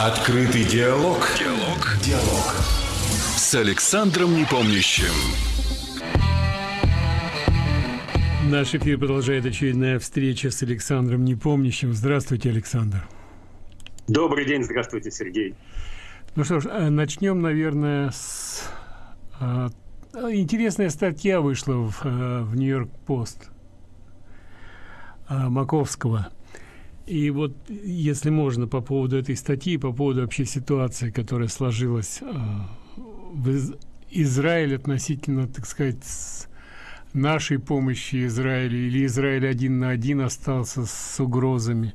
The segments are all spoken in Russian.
Открытый диалог. Диалог. Диалог. С Александром Непомнящим. Наш эфир продолжает очередная встреча с Александром Непомнящим. Здравствуйте, Александр. Добрый день, здравствуйте, Сергей. Ну что ж, э, начнем, наверное, с... А, интересная статья вышла в, э, в Нью-Йорк Пост а, Маковского. И вот, если можно, по поводу этой статьи, по поводу вообще ситуации, которая сложилась а, в Израиле относительно, так сказать, нашей помощи Израилю, или Израиль один на один остался с угрозами.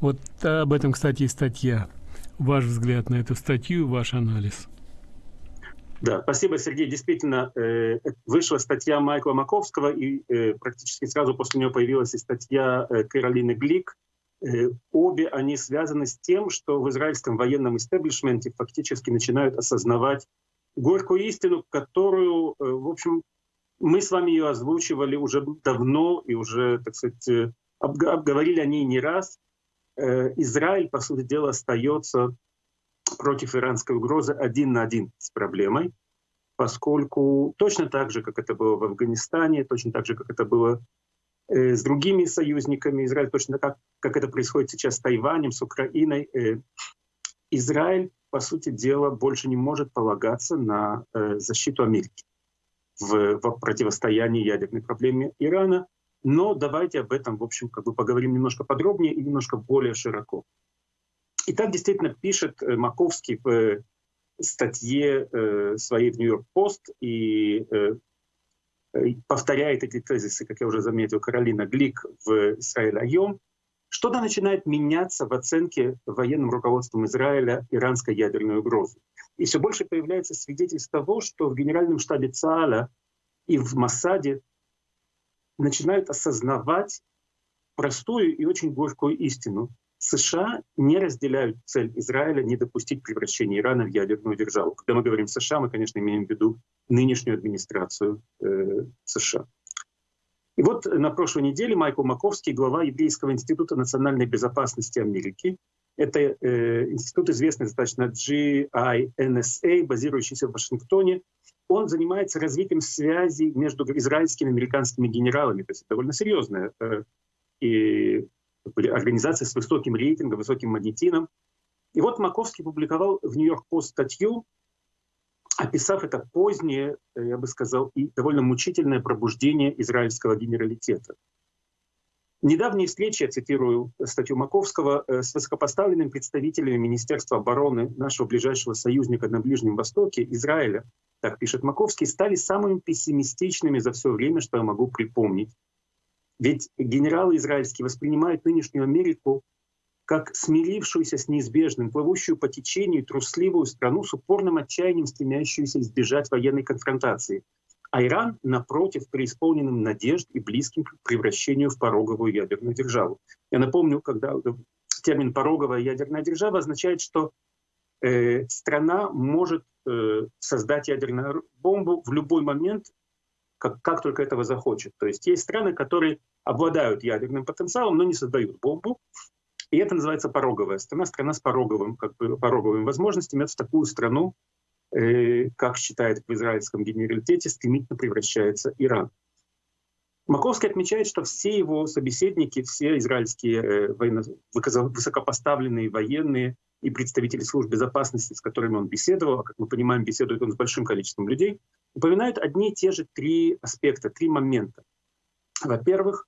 Вот об этом, кстати, и статья. Ваш взгляд на эту статью, ваш анализ. Да, спасибо, Сергей. Действительно, э, вышла статья Майкла Маковского, и э, практически сразу после нее появилась и статья э, Каролины Глик. Э, обе они связаны с тем, что в израильском военном истеблишменте фактически начинают осознавать горькую истину, которую, э, в общем, мы с вами ее озвучивали уже давно и уже, так сказать, э, обговорили о ней не раз. Израиль, по сути дела, остается против иранской угрозы один на один с проблемой, поскольку точно так же, как это было в Афганистане, точно так же, как это было с другими союзниками, Израиль точно как, как это происходит сейчас с Тайванем, с Украиной, Израиль, по сути дела, больше не может полагаться на защиту Америки в, в противостоянии ядерной проблеме Ирана. Но давайте об этом, в общем, как бы поговорим немножко подробнее и немножко более широко. И так действительно пишет э, Маковский в э, статье э, своей в Нью-Йорк Пост и повторяет эти тезисы, как я уже заметил, Каролина Глик в Израиль Айом, что-то начинает меняться в оценке военным руководством Израиля иранской ядерной угрозы. И все больше появляется свидетельств того, что в генеральном штабе ЦААЛа и в Масаде начинают осознавать простую и очень горькую истину. США не разделяют цель Израиля не допустить превращения Ирана в ядерную державу. Когда мы говорим США, мы, конечно, имеем в виду нынешнюю администрацию э, США. И вот на прошлой неделе Майкл Маковский, глава Еврейского института национальной безопасности Америки, это э, институт известный достаточно GINSA, базирующийся в Вашингтоне, он занимается развитием связей между израильскими и американскими генералами. То есть это довольно серьезная э, и организация с высоким рейтингом, высоким магнетином. И вот Маковский публиковал в Нью-Йорк Пост статью, описав это позднее, э, я бы сказал, и довольно мучительное пробуждение израильского генералитета. Недавние встречи, я цитирую статью Маковского, э, с высокопоставленными представителями Министерства обороны нашего ближайшего союзника на Ближнем Востоке, Израиля, так пишет Маковский, стали самыми пессимистичными за все время, что я могу припомнить. Ведь генералы израильские воспринимают нынешнюю Америку как смирившуюся с неизбежным, плывущую по течению трусливую страну с упорным отчаянием, стремящуюся избежать военной конфронтации. А Иран, напротив, преисполненным надежд и близким к превращению в пороговую ядерную державу. Я напомню, когда термин «пороговая ядерная держава» означает, что э, страна может э, создать ядерную бомбу в любой момент, как, как только этого захочет. То есть есть страны, которые обладают ядерным потенциалом, но не создают бомбу. И это называется пороговая страна, страна с пороговым, как бы, пороговыми возможностями. Это такую страну, э, как считает в израильском генералитете, стремительно превращается Иран. Маковский отмечает, что все его собеседники, все израильские э, военно, высокопоставленные военные и представители служб безопасности, с которыми он беседовал, а как мы понимаем, беседует он с большим количеством людей, упоминают одни и те же три аспекта, три момента. Во-первых,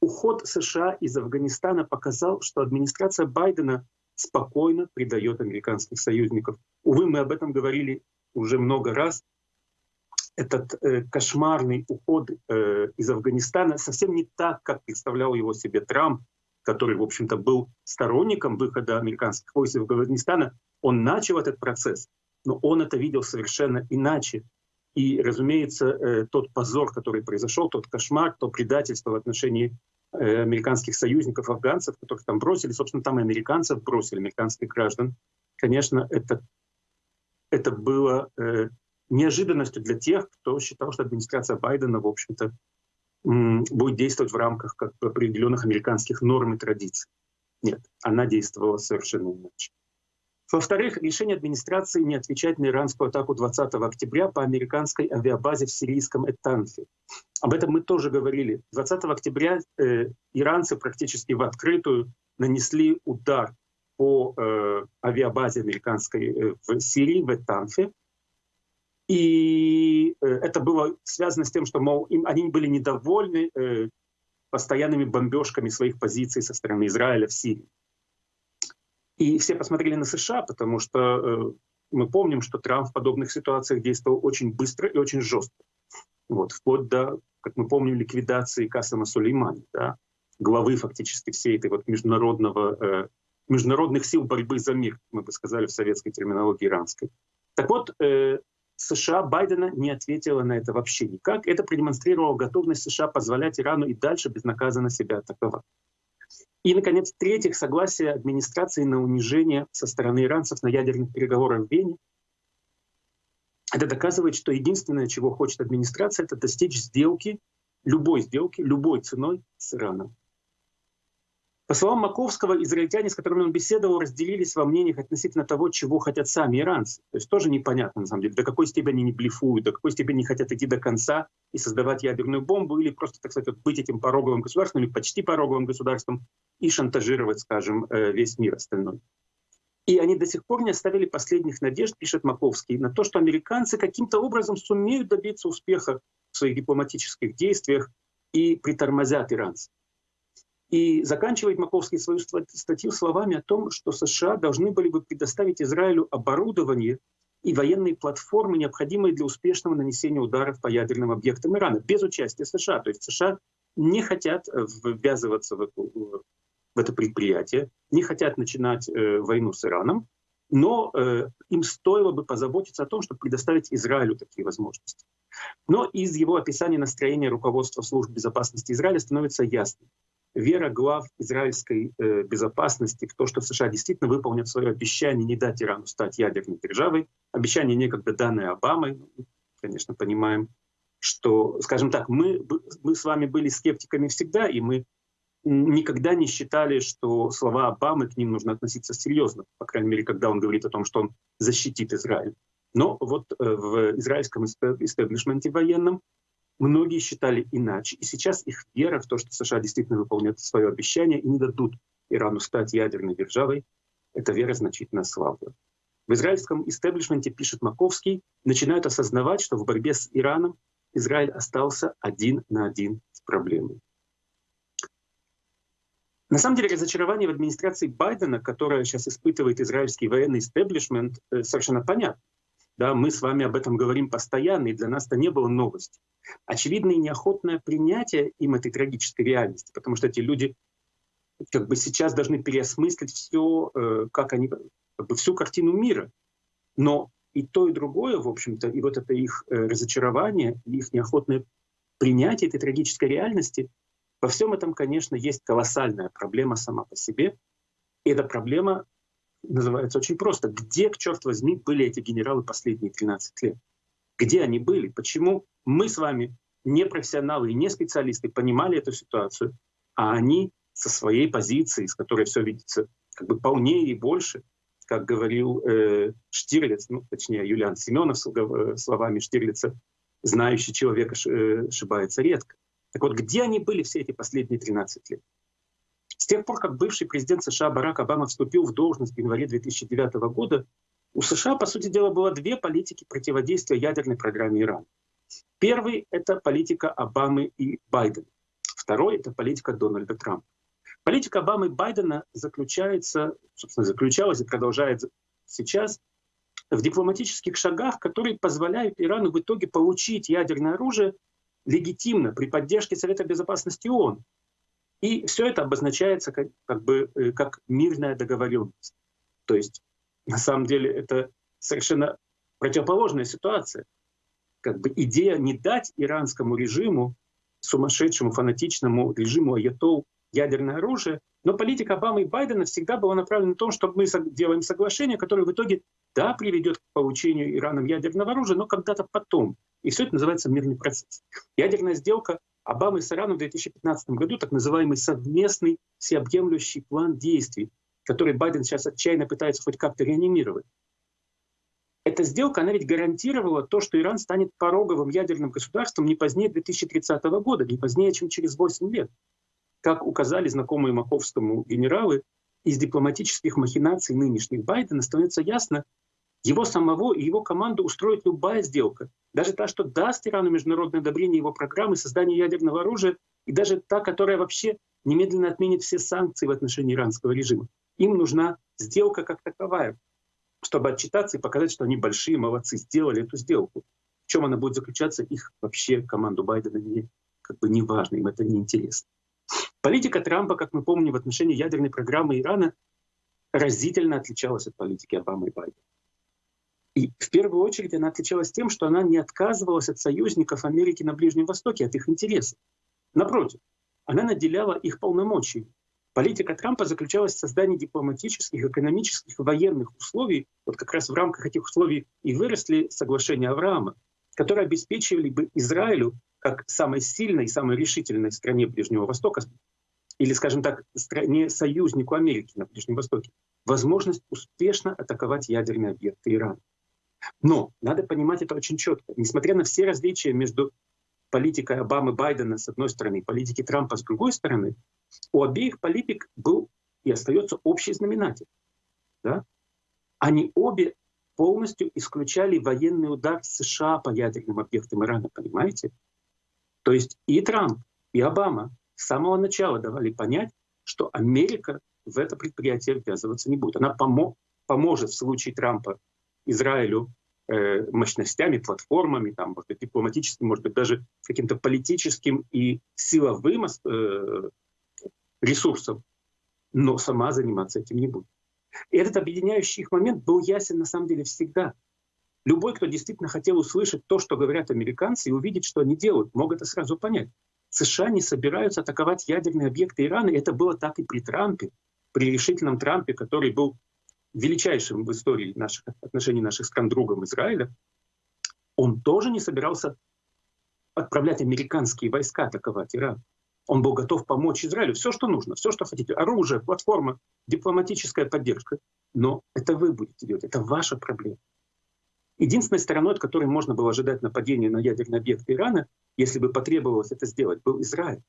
уход США из Афганистана показал, что администрация Байдена спокойно предает американских союзников. Увы, мы об этом говорили уже много раз. Этот э, кошмарный уход э, из Афганистана совсем не так, как представлял его себе Трамп, который, в общем-то, был сторонником выхода американских войск из Афганистана. Он начал этот процесс, но он это видел совершенно иначе. И, разумеется, э, тот позор, который произошел, тот кошмар, то предательство в отношении э, американских союзников, афганцев, которых там бросили, собственно, там и американцев бросили, американских граждан, конечно, это, это было э, неожиданностью для тех, кто считал, что администрация Байдена, в общем-то, будет действовать в рамках как определенных американских норм и традиций. Нет, она действовала совершенно иначе. Во-вторых, решение администрации не отвечать на иранскую атаку 20 октября по американской авиабазе в сирийском Этанфе. Об этом мы тоже говорили. 20 октября э, иранцы практически в открытую нанесли удар по э, авиабазе американской э, в Сирии, в Этанфе. И э, это было связано с тем, что, мол, им, они были недовольны э, постоянными бомбежками своих позиций со стороны Израиля в Сирии. И все посмотрели на США, потому что э, мы помним, что Трамп в подобных ситуациях действовал очень быстро и очень жестко. Вот, вплоть до, как мы помним, ликвидации Касама Сулеймани, да, главы фактически всей этой вот международного, э, международных сил борьбы за мир, мы бы сказали в советской терминологии иранской. Так вот, э, США Байдена не ответила на это вообще никак. Это продемонстрировало готовность США позволять Ирану и дальше безнаказанно себя атаковать. И, наконец, в-третьих, согласие администрации на унижение со стороны иранцев на ядерных переговорах в Вене. Это доказывает, что единственное, чего хочет администрация, это достичь сделки, любой сделки, любой ценой с Ираном. По словам Маковского, израильтяне, с которыми он беседовал, разделились во мнениях относительно того, чего хотят сами иранцы. То есть тоже непонятно, на самом деле, до какой степени они блефуют, до какой степени хотят идти до конца и создавать ядерную бомбу, или просто, так сказать, быть этим пороговым государством, или почти пороговым государством, и шантажировать, скажем, э, весь мир остальной. И они до сих пор не оставили последних надежд, пишет Маковский, на то, что американцы каким-то образом сумеют добиться успеха в своих дипломатических действиях и притормозят иранцев. И заканчивает Маковский свою статью словами о том, что США должны были бы предоставить Израилю оборудование и военные платформы, необходимые для успешного нанесения ударов по ядерным объектам Ирана, без участия США. То есть США не хотят э, ввязываться в, в это предприятие, не хотят начинать э, войну с Ираном, но э, им стоило бы позаботиться о том, чтобы предоставить Израилю такие возможности. Но из его описания настроения руководства служб безопасности Израиля становится ясным вера глав израильской э, безопасности в то, что США действительно выполнят свое обещание не дать Ирану стать ядерной державой, обещание некогда данное Обамой, конечно, понимаем, что, скажем так, мы, мы с вами были скептиками всегда, и мы никогда не считали, что слова Обамы к ним нужно относиться серьезно, по крайней мере, когда он говорит о том, что он защитит Израиль. Но вот э, в израильском истеблишменте военном Многие считали иначе. И сейчас их вера в то, что США действительно выполнят свое обещание и не дадут Ирану стать ядерной державой, эта вера значительно ослабла. В израильском истеблишменте, пишет Маковский, начинают осознавать, что в борьбе с Ираном Израиль остался один на один с проблемой. На самом деле разочарование в администрации Байдена, которое сейчас испытывает израильский военный истеблишмент, э, совершенно понятно. Да, мы с вами об этом говорим постоянно, и для нас это не было новостью. Очевидно, и неохотное принятие им этой трагической реальности, потому что эти люди как бы сейчас должны переосмыслить все, э, как они, как бы всю картину мира. Но и то, и другое, в общем-то, и вот это их э, разочарование, их неохотное принятие этой трагической реальности, во всем этом, конечно, есть колоссальная проблема сама по себе. И эта проблема называется очень просто. Где, к черт возьми, были эти генералы последние 13 лет? Где они были? Почему мы с вами, не профессионалы и не специалисты, понимали эту ситуацию, а они со своей позиции, с которой все видится как бы полнее и больше, как говорил э, Штирлиц, ну, точнее, Юлиан Семенов э, словами Штирлица, знающий человека э, ошибается редко. Так вот, где они были все эти последние 13 лет? Тех пор, как бывший президент США Барак Обама вступил в должность в январе 2009 года, у США, по сути дела, было две политики противодействия ядерной программе Ирана. Первый — это политика Обамы и Байдена. Второй — это политика Дональда Трампа. Политика Обамы и Байдена заключается, собственно, заключалась и продолжает сейчас в дипломатических шагах, которые позволяют Ирану в итоге получить ядерное оружие легитимно при поддержке Совета Безопасности ООН, и все это обозначается как, как бы э, как мирная договоренность. То есть на самом деле это совершенно противоположная ситуация. Как бы идея не дать иранскому режиму, сумасшедшему, фанатичному режиму аятол ядерное оружие, но политика Обамы и Байдена всегда была направлена на то, что мы делаем соглашение, которое в итоге, да, приведет к получению Ираном ядерного оружия, но когда-то потом. И все это называется мирный процесс. Ядерная сделка Обамы с Ираном в 2015 году, так называемый совместный всеобъемлющий план действий, который Байден сейчас отчаянно пытается хоть как-то реанимировать. Эта сделка, она ведь гарантировала то, что Иран станет пороговым ядерным государством не позднее 2030 года, не позднее, чем через 8 лет. Как указали знакомые Маковскому генералы, из дипломатических махинаций нынешних Байдена становится ясно, его самого и его команду устроит любая сделка. Даже та, что даст Ирану международное одобрение его программы создания ядерного оружия, и даже та, которая вообще немедленно отменит все санкции в отношении иранского режима. Им нужна сделка как таковая, чтобы отчитаться и показать, что они большие молодцы, сделали эту сделку. В чем она будет заключаться, их вообще команду Байдена не, как бы не важно, им это не интересно. Политика Трампа, как мы помним, в отношении ядерной программы Ирана разительно отличалась от политики Обамы и Байдена. И в первую очередь она отличалась тем, что она не отказывалась от союзников Америки на Ближнем Востоке, от их интересов. Напротив, она наделяла их полномочиями. Политика Трампа заключалась в создании дипломатических, экономических, военных условий. Вот как раз в рамках этих условий и выросли соглашения Авраама, которые обеспечивали бы Израилю, как самой сильной самой решительной стране Ближнего Востока, или, скажем так, стране союзнику Америки на Ближнем Востоке, возможность успешно атаковать ядерные объекты Ирана. Но надо понимать это очень четко. Несмотря на все различия между политикой Обамы Байдена с одной стороны и политикой Трампа с другой стороны, у обеих политик был и остается общий знаменатель. Да? Они обе полностью исключали военный удар США по ядерным объектам Ирана, понимаете? То есть и Трамп, и Обама с самого начала давали понять, что Америка в это предприятие ввязываться не будет. Она помо поможет в случае Трампа Израилю э, мощностями, платформами, там, может быть, дипломатическим, может быть, даже каким-то политическим и силовым э, ресурсом, но сама заниматься этим не будет. И этот объединяющий их момент был ясен на самом деле всегда. Любой, кто действительно хотел услышать то, что говорят американцы, и увидеть, что они делают, мог это сразу понять. США не собираются атаковать ядерные объекты Ирана, и это было так и при Трампе, при решительном Трампе, который был величайшим в истории наших отношений наших стран другом Израиля, он тоже не собирался отправлять американские войска атаковать Иран. Он был готов помочь Израилю. Все, что нужно, все, что хотите. Оружие, платформа, дипломатическая поддержка. Но это вы будете делать, это ваша проблема. Единственной стороной, от которой можно было ожидать нападения на ядерный объект Ирана, если бы потребовалось это сделать, был Израиль.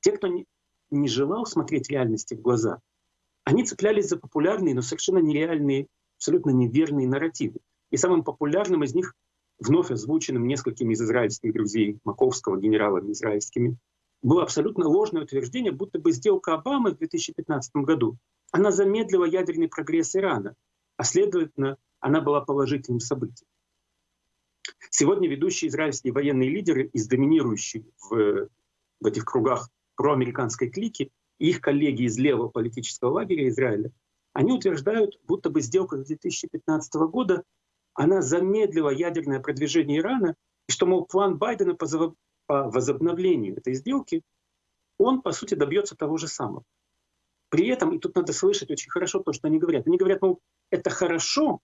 Те, кто не, не желал смотреть реальности в глаза, они цеплялись за популярные, но совершенно нереальные, абсолютно неверные нарративы. И самым популярным из них, вновь озвученным несколькими из израильских друзей Маковского, генералами израильскими, было абсолютно ложное утверждение, будто бы сделка Обамы в 2015 году, она замедлила ядерный прогресс Ирана, а следовательно, она была положительным событием. Сегодня ведущие израильские военные лидеры из доминирующей в, в этих кругах проамериканской клики их коллеги из левого политического лагеря Израиля, они утверждают, будто бы сделка 2015 года, она замедлила ядерное продвижение Ирана, и что, мол, план Байдена по, возобновлению этой сделки, он, по сути, добьется того же самого. При этом, и тут надо слышать очень хорошо то, что они говорят. Они говорят, мол, это хорошо,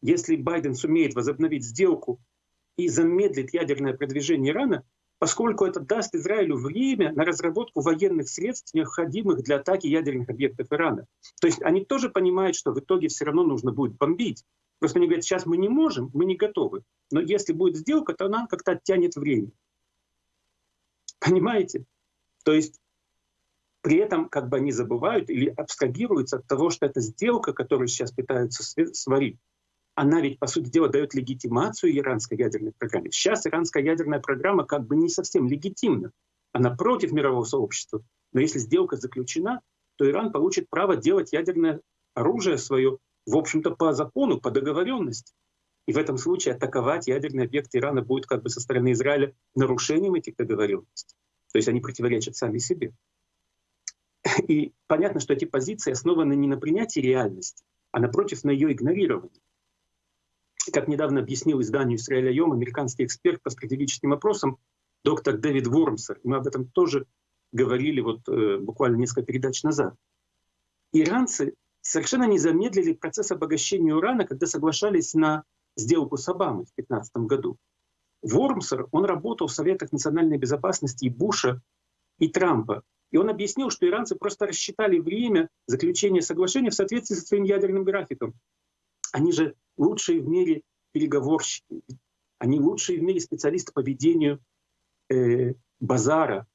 если Байден сумеет возобновить сделку и замедлит ядерное продвижение Ирана, поскольку это даст Израилю время на разработку военных средств, необходимых для атаки ядерных объектов Ирана. То есть они тоже понимают, что в итоге все равно нужно будет бомбить. Просто они говорят, сейчас мы не можем, мы не готовы. Но если будет сделка, то она как-то оттянет время. Понимаете? То есть при этом как бы они забывают или абстрагируются от того, что это сделка, которую сейчас пытаются сварить, она ведь, по сути дела, дает легитимацию иранской ядерной программе. Сейчас иранская ядерная программа как бы не совсем легитимна. Она против мирового сообщества. Но если сделка заключена, то Иран получит право делать ядерное оружие свое, в общем-то, по закону, по договоренности. И в этом случае атаковать ядерный объект Ирана будет как бы со стороны Израиля нарушением этих договоренностей. То есть они противоречат сами себе. И понятно, что эти позиции основаны не на принятии реальности, а напротив на ее игнорировании. Как недавно объяснил изданию «Израиля Йом» американский эксперт по стратегическим вопросам доктор Дэвид Вормсер, мы об этом тоже говорили вот э, буквально несколько передач назад. Иранцы совершенно не замедлили процесс обогащения урана, когда соглашались на сделку с Обамой в 2015 году. Вормсер, он работал в Советах национальной безопасности и Буша, и Трампа. И он объяснил, что иранцы просто рассчитали время заключения соглашения в соответствии со своим ядерным графиком. Они же лучшие в мире переговорщики, они лучшие в мире специалисты по ведению э, базара,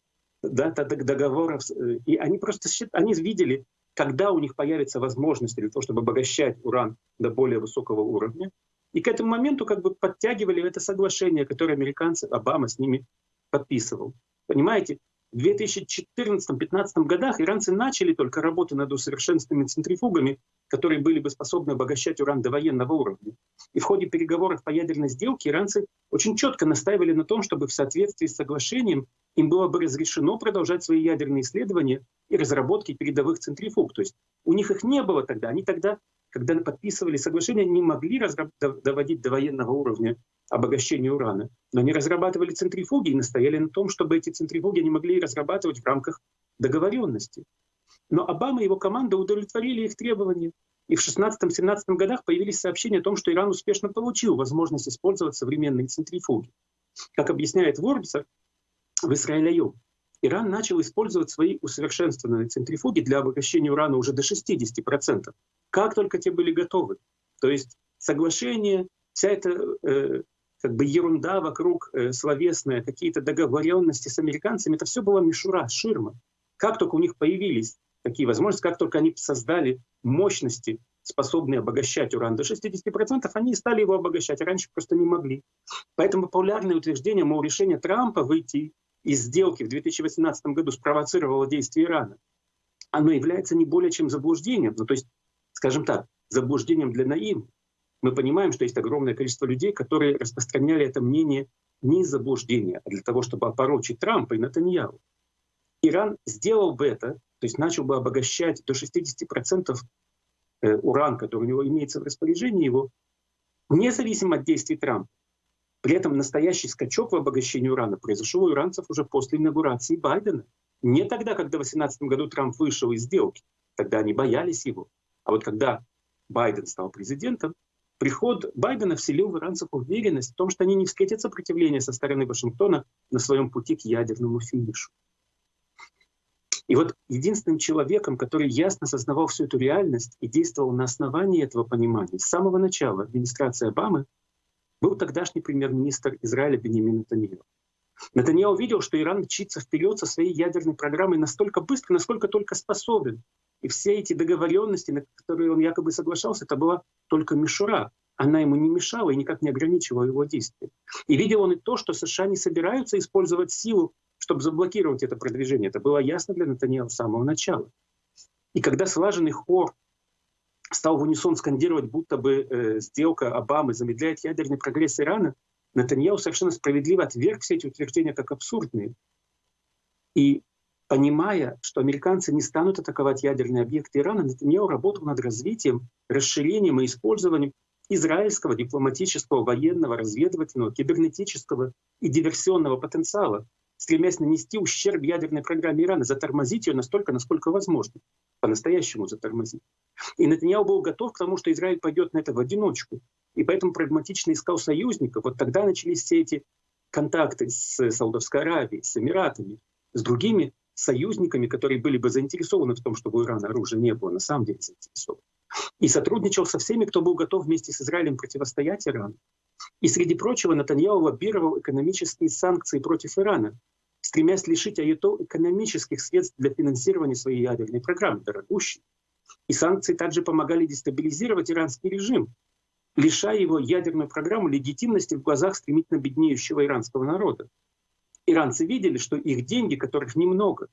да, договоров. Э, и они просто они видели, когда у них появится возможность для того, чтобы обогащать уран до более высокого уровня. И к этому моменту как бы подтягивали это соглашение, которое американцы, Обама с ними подписывал. Понимаете, в 2014-2015 годах иранцы начали только работу над усовершенствованными центрифугами, которые были бы способны обогащать уран до военного уровня. И в ходе переговоров по ядерной сделке иранцы очень четко настаивали на том, чтобы в соответствии с соглашением им было бы разрешено продолжать свои ядерные исследования и разработки передовых центрифуг. То есть у них их не было тогда. Они тогда, когда подписывали соглашение, не могли доводить до военного уровня обогащения урана. Но они разрабатывали центрифуги и настояли на том, чтобы эти центрифуги они могли разрабатывать в рамках договоренности. Но Обама и его команда удовлетворили их требования. И в 16-17 годах появились сообщения о том, что Иран успешно получил возможность использовать современные центрифуги. Как объясняет Ворбисер, в Израиле Иран начал использовать свои усовершенствованные центрифуги для обогащения урана уже до 60%, как только те были готовы. То есть соглашение, вся эта э, как бы ерунда вокруг э, словесная, какие-то договоренности с американцами, это все было мишура, ширма. Как только у них появились такие возможности, как только они создали мощности, способные обогащать уран до 60%, они стали его обогащать, а раньше просто не могли. Поэтому популярное утверждение, мол, решение Трампа выйти из сделки в 2018 году спровоцировало действие Ирана, оно является не более чем заблуждением, ну то есть, скажем так, заблуждением для наивных мы понимаем, что есть огромное количество людей, которые распространяли это мнение не из заблуждения, а для того, чтобы опорочить Трампа и Натаньяу. Иран сделал бы это, то есть начал бы обогащать до 60% э, уран, который у него имеется в распоряжении его, независимо от действий Трампа. При этом настоящий скачок в обогащении урана произошел у иранцев уже после инаугурации Байдена. Не тогда, когда в 2018 году Трамп вышел из сделки. Тогда они боялись его. А вот когда Байден стал президентом, Приход Байдена вселил в иранцев уверенность в том, что они не встретят сопротивления со стороны Вашингтона на своем пути к ядерному финишу. И вот единственным человеком, который ясно осознавал всю эту реальность и действовал на основании этого понимания с самого начала администрации Обамы, был тогдашний премьер-министр Израиля Бенемин Натаньяу. Натаньяу увидел, что Иран мчится вперед со своей ядерной программой настолько быстро, насколько только способен. И все эти договоренности, на которые он якобы соглашался, это была только мишура. Она ему не мешала и никак не ограничивала его действия. И видел он и то, что США не собираются использовать силу, чтобы заблокировать это продвижение. Это было ясно для Натаньяла с самого начала. И когда слаженный хор стал в унисон скандировать, будто бы э, сделка Обамы замедляет ядерный прогресс Ирана, Натаньяу совершенно справедливо отверг все эти утверждения как абсурдные. И понимая, что американцы не станут атаковать ядерные объекты Ирана, Нетаньяху работал над развитием, расширением и использованием израильского дипломатического, военного, разведывательного, кибернетического и диверсионного потенциала, стремясь нанести ущерб ядерной программе Ирана, затормозить ее настолько, насколько возможно, по-настоящему затормозить. И Нетаньяху был готов к тому, что Израиль пойдет на это в одиночку, и поэтому прагматично искал союзников. Вот тогда начались все эти контакты с Саудовской Аравией, с Эмиратами, с другими союзниками, которые были бы заинтересованы в том, чтобы у Ирана оружия не было, на самом деле заинтересованы. И сотрудничал со всеми, кто был готов вместе с Израилем противостоять Ирану. И среди прочего Натаньяу лоббировал экономические санкции против Ирана, стремясь лишить АЕТО экономических средств для финансирования своей ядерной программы, дорогущей. И санкции также помогали дестабилизировать иранский режим, лишая его ядерную программу легитимности в глазах стремительно беднеющего иранского народа иранцы видели, что их деньги, которых немного,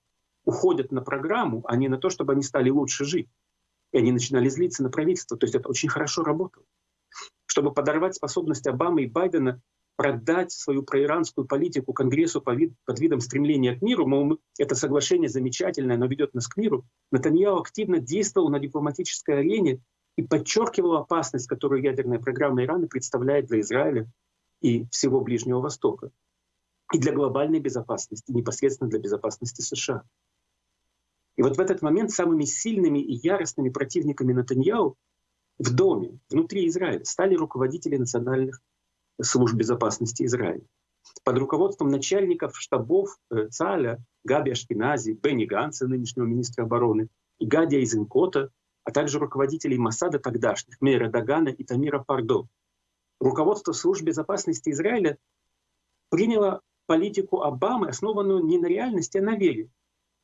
уходят на программу, а не на то, чтобы они стали лучше жить. И они начинали злиться на правительство. То есть это очень хорошо работало. Чтобы подорвать способность Обамы и Байдена продать свою проиранскую политику Конгрессу под видом стремления к миру, мол, это соглашение замечательное, оно ведет нас к миру, Натаньяу активно действовал на дипломатической арене и подчеркивал опасность, которую ядерная программа Ирана представляет для Израиля и всего Ближнего Востока и для глобальной безопасности, непосредственно для безопасности США. И вот в этот момент самыми сильными и яростными противниками Натаньяу в доме, внутри Израиля, стали руководители национальных служб безопасности Израиля. под руководством начальников штабов э, ЦАЛЯ, Габи Ашкинази, Бенни Ганса, нынешнего министра обороны, и Гадия Изенкота, а также руководителей Масада тогдашних, Мейра Дагана и Тамира Пардо. Руководство служб безопасности Израиля приняло политику Обамы, основанную не на реальности, а на вере.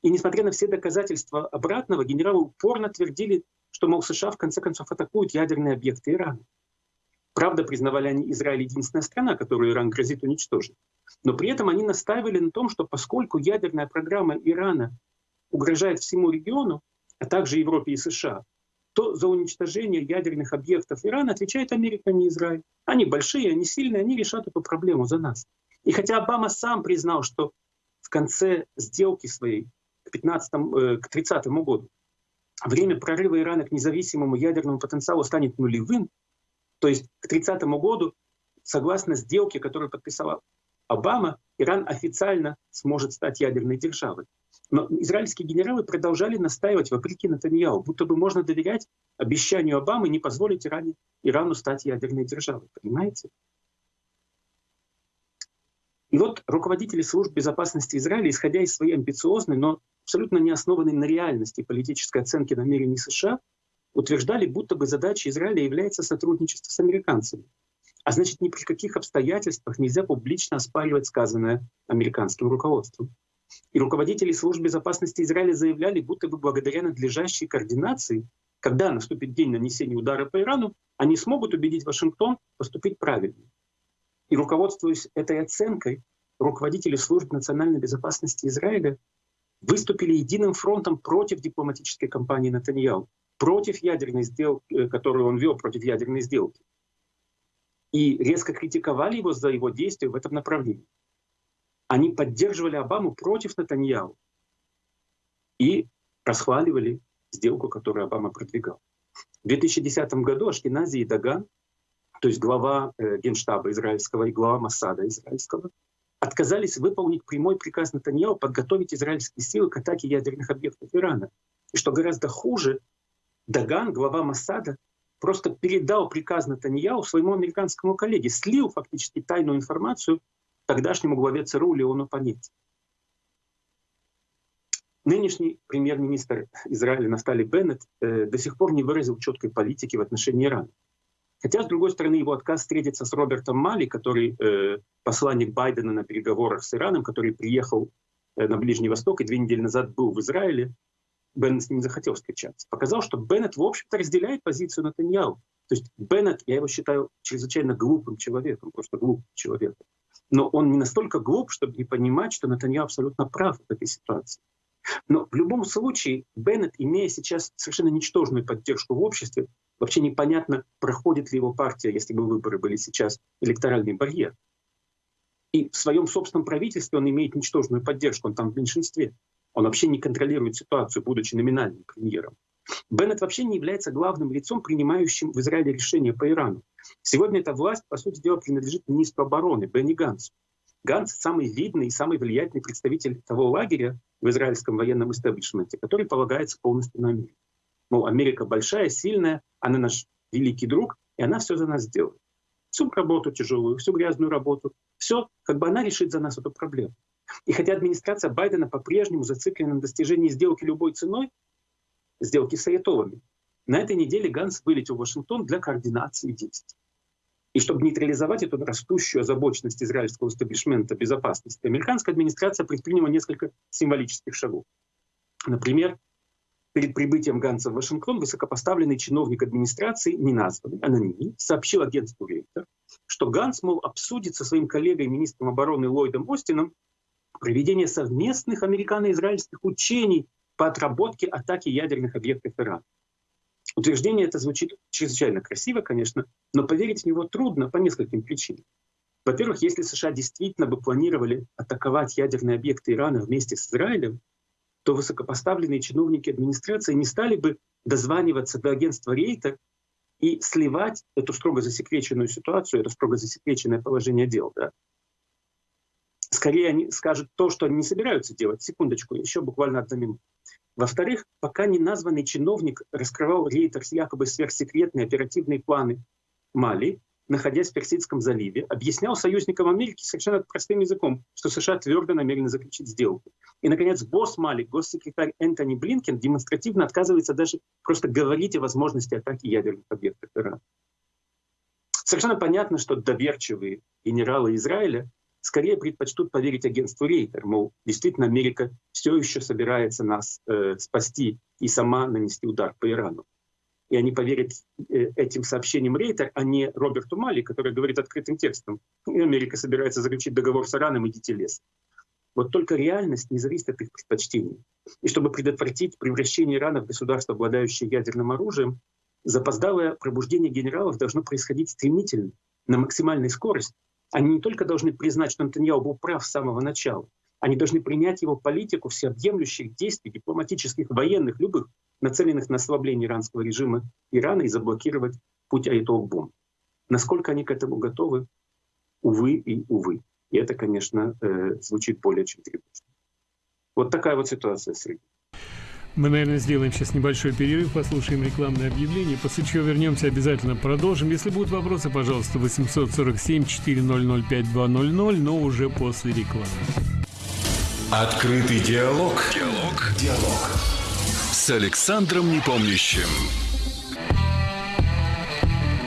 И несмотря на все доказательства обратного, генералы упорно твердили, что, мол, США в конце концов атакуют ядерные объекты Ирана. Правда, признавали они Израиль единственная страна, которую Иран грозит уничтожить. Но при этом они настаивали на том, что поскольку ядерная программа Ирана угрожает всему региону, а также Европе и США, то за уничтожение ядерных объектов Ирана отвечает Америка, а не Израиль. Они большие, они сильные, они решат эту проблему за нас. И хотя Обама сам признал, что в конце сделки своей к, 15, э, к 30 году время прорыва Ирана к независимому ядерному потенциалу станет нулевым, то есть к 30 году, согласно сделке, которую подписала Обама, Иран официально сможет стать ядерной державой. Но израильские генералы продолжали настаивать, вопреки Натаньяу, будто бы можно доверять обещанию Обамы не позволить Иране, Ирану стать ядерной державой. Понимаете? И вот руководители служб безопасности Израиля, исходя из своей амбициозной, но абсолютно не основанной на реальности политической оценки намерений США, утверждали, будто бы задачей Израиля является сотрудничество с американцами. А значит, ни при каких обстоятельствах нельзя публично оспаривать сказанное американским руководством. И руководители служб безопасности Израиля заявляли, будто бы благодаря надлежащей координации, когда наступит день нанесения удара по Ирану, они смогут убедить Вашингтон поступить правильно. И руководствуясь этой оценкой, руководители служб национальной безопасности Израиля выступили единым фронтом против дипломатической кампании Натаньяу, против ядерной сделки, э, которую он вел против ядерной сделки. И резко критиковали его за его действия в этом направлении. Они поддерживали Обаму против Натаньяу и расхваливали сделку, которую Обама продвигал. В 2010 году Ашкенази и Даган то есть глава э, генштаба израильского и глава Масада израильского, отказались выполнить прямой приказ Натаньяу подготовить израильские силы к атаке ядерных объектов Ирана. И что гораздо хуже, Даган, глава Масада, просто передал приказ Натаньяу своему американскому коллеге, слил фактически тайную информацию тогдашнему главе ЦРУ Леону Панетти. Нынешний премьер-министр Израиля Нафтали Беннет э, до сих пор не выразил четкой политики в отношении Ирана. Хотя, с другой стороны, его отказ встретиться с Робертом Мали, который э, посланник Байдена на переговорах с Ираном, который приехал э, на Ближний Восток и две недели назад был в Израиле, Беннет не захотел встречаться. Показал, что Беннет, в общем-то, разделяет позицию Натаньяу. То есть Беннет, я его считаю чрезвычайно глупым человеком, просто глупым человеком. Но он не настолько глуп, чтобы не понимать, что Натаньяу абсолютно прав в этой ситуации. Но в любом случае Беннет, имея сейчас совершенно ничтожную поддержку в обществе, вообще непонятно, проходит ли его партия, если бы выборы были сейчас, электоральный барьер. И в своем собственном правительстве он имеет ничтожную поддержку, он там в меньшинстве. Он вообще не контролирует ситуацию, будучи номинальным премьером. Беннет вообще не является главным лицом, принимающим в Израиле решения по Ирану. Сегодня эта власть, по сути дела, принадлежит министру обороны Бенни Гансу. Ганс — самый видный и самый влиятельный представитель того лагеря, в израильском военном истеблишменте, который полагается полностью на Америку. Мол, Америка большая, сильная, она наш великий друг, и она все за нас сделает. Всю работу тяжелую, всю грязную работу, все, как бы она решит за нас эту проблему. И хотя администрация Байдена по-прежнему зациклена на достижении сделки любой ценой, сделки с Аятолами, на этой неделе Ганс вылетел в Вашингтон для координации действий. И чтобы нейтрализовать эту растущую озабоченность израильского истеблишмента безопасности, американская администрация предприняла несколько символических шагов. Например, перед прибытием Ганса в Вашингтон высокопоставленный чиновник администрации, не названный, анонимный, сообщил агентству Рейтер, что Ганс, мол, обсудит со своим коллегой, министром обороны Ллойдом Остином, проведение совместных американо-израильских учений по отработке атаки ядерных объектов Ирана. Утверждение это звучит чрезвычайно красиво, конечно, но поверить в него трудно по нескольким причинам. Во-первых, если США действительно бы планировали атаковать ядерные объекты Ирана вместе с Израилем, то высокопоставленные чиновники администрации не стали бы дозваниваться до агентства Рейта и сливать эту строго засекреченную ситуацию, это строго засекреченное положение дел. Да? Скорее они скажут то, что они не собираются делать. Секундочку, еще буквально одна минута. Во-вторых, пока не названный чиновник раскрывал рейтерс якобы сверхсекретные оперативные планы Мали, находясь в Персидском заливе, объяснял союзникам Америки совершенно простым языком, что США твердо намерены заключить сделку. И, наконец, босс Мали, госсекретарь Энтони Блинкен демонстративно отказывается даже просто говорить о возможности атаки ядерных объектов Ирана. Совершенно понятно, что доверчивые генералы Израиля скорее предпочтут поверить агентству Рейтер, мол, действительно Америка все еще собирается нас э, спасти и сама нанести удар по Ирану. И они поверят э, этим сообщениям Рейтер, а не Роберту Мали, который говорит открытым текстом. И Америка собирается заключить договор с Ираном, идите лес. Вот только реальность не зависит от их предпочтений. И чтобы предотвратить превращение Ирана в государство, обладающее ядерным оружием, запоздалое пробуждение генералов должно происходить стремительно, на максимальной скорости, они не только должны признать, что Натаньяу был прав с самого начала, они должны принять его политику всеобъемлющих действий, дипломатических, военных, любых, нацеленных на ослабление иранского режима Ирана и заблокировать путь Айтол Бом. Насколько они к этому готовы, увы и увы. И это, конечно, э, звучит более чем тревожно. Вот такая вот ситуация, Сергей. Мы, наверное, сделаем сейчас небольшой перерыв, послушаем рекламное объявление, после чего вернемся, обязательно продолжим. Если будут вопросы, пожалуйста, 847-400-5200, но уже после рекламы. Открытый диалог. Диалог. Диалог. С Александром Непомнящим.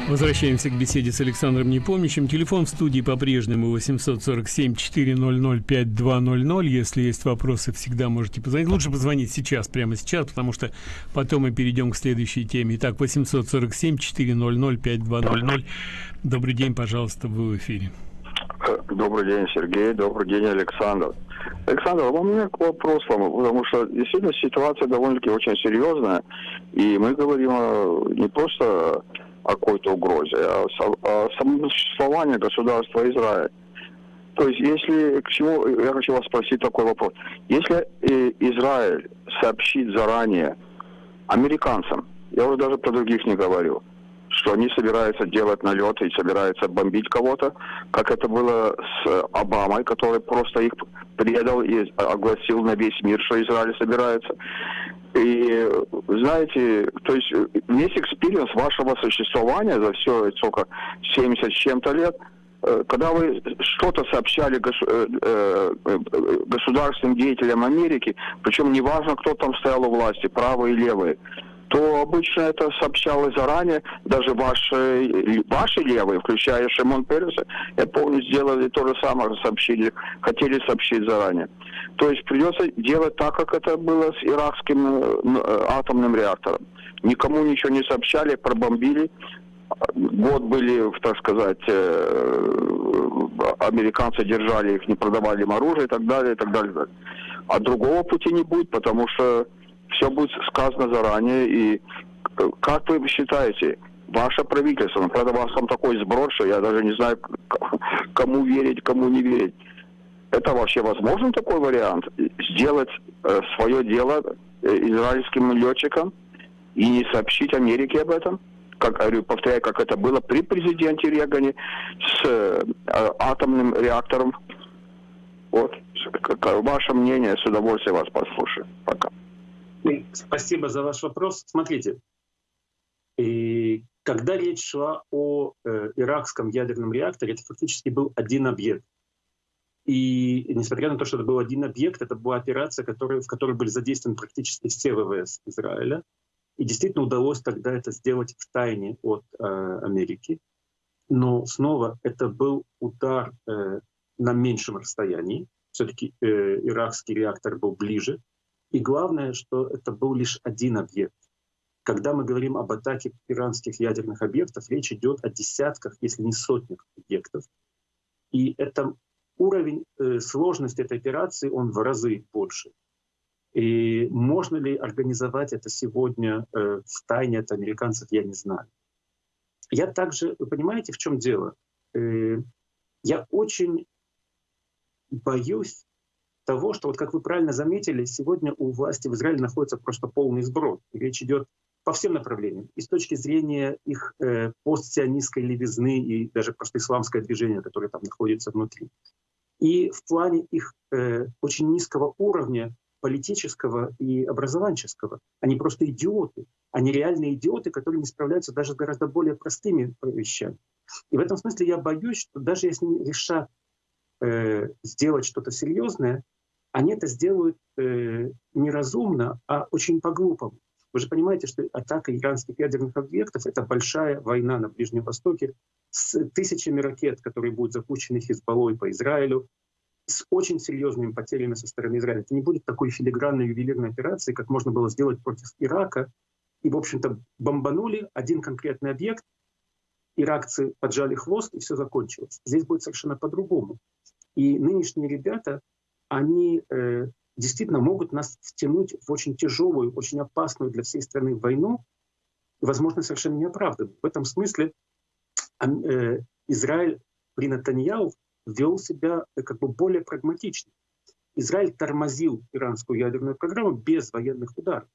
Возвращаемся к беседе с Александром Непомнящим. Телефон в студии по-прежнему 847-400-5200. Если есть вопросы, всегда можете позвонить. Лучше позвонить сейчас, прямо сейчас, потому что потом мы перейдем к следующей теме. Итак, 847-400-5200. Добрый день, пожалуйста, вы в эфире. Добрый день, Сергей. Добрый день, Александр. Александр, у меня к вопросу, потому что действительно ситуация довольно-таки очень серьезная, и мы говорим не просто о какой-то угрозе, а о самом существовании государства Израиль. То есть, если к чему, я хочу вас спросить такой вопрос. Если э, Израиль сообщит заранее американцам, я уже даже про других не говорю, что они собираются делать налеты и собираются бомбить кого-то, как это было с Обамой, который просто их предал и огласил на весь мир, что Израиль собирается. И знаете, то есть весь experience вашего существования за все, сколько, 70 с чем-то лет, э, когда вы что-то сообщали э, э, государственным деятелям Америки, причем неважно, кто там стоял у власти, правые и левые, то обычно это сообщалось заранее, даже ваши, ваши левые, включая Шимон Переса, я помню, сделали то же самое, сообщили, хотели сообщить заранее. То есть придется делать так, как это было с иракским э, атомным реактором. Никому ничего не сообщали, пробомбили. Год были, так сказать, э, американцы держали их, не продавали им оружие и так далее, и так далее. А другого пути не будет, потому что все будет сказано заранее. И э, как вы считаете, ваше правительство, ну, правда, у вас там такой сброд, что я даже не знаю, кому верить, кому не верить. Это вообще возможен такой вариант? Сделать э, свое дело э, израильским летчикам и не сообщить Америке об этом? Как, говорю, повторяю, как это было при президенте Регане с э, атомным реактором. Вот. Ваше мнение, с удовольствием вас послушаю. Пока. Спасибо за ваш вопрос. Смотрите, и когда речь шла о э, иракском ядерном реакторе, это фактически был один объект. И несмотря на то, что это был один объект, это была операция, которая, в которой были задействованы практически все ВВС Израиля. И действительно удалось тогда это сделать в тайне от э, Америки. Но снова это был удар э, на меньшем расстоянии. Все-таки э, иракский реактор был ближе. И главное, что это был лишь один объект. Когда мы говорим об атаке иранских ядерных объектов, речь идет о десятках, если не сотнях объектов. И это уровень э, сложности этой операции, он в разы больше. И можно ли организовать это сегодня э, в тайне от американцев, я не знаю. Я также, вы понимаете, в чем дело? Э, я очень боюсь того, что, вот как вы правильно заметили, сегодня у власти в Израиле находится просто полный сброд. Речь идет по всем направлениям. И с точки зрения их э, постсионистской левизны и даже просто исламское движение, которое там находится внутри. И в плане их э, очень низкого уровня политического и образованческого. Они просто идиоты. Они реальные идиоты, которые не справляются даже с гораздо более простыми вещами. И в этом смысле я боюсь, что даже если они решат э, сделать что-то серьезное, они это сделают э, неразумно, а очень по-глупому. Вы же понимаете, что атака иранских ядерных объектов — это большая война на Ближнем Востоке с тысячами ракет, которые будут запущены Хизбаллой по Израилю, с очень серьезными потерями со стороны Израиля. Это не будет такой филигранной ювелирной операции, как можно было сделать против Ирака. И, в общем-то, бомбанули один конкретный объект, иракцы поджали хвост, и все закончилось. Здесь будет совершенно по-другому. И нынешние ребята, они э, действительно могут нас втянуть в очень тяжелую, очень опасную для всей страны войну, возможно, совершенно неоправданную. В этом смысле э, Израиль при Натаньяу вел себя э, как бы более прагматично. Израиль тормозил иранскую ядерную программу без военных ударов.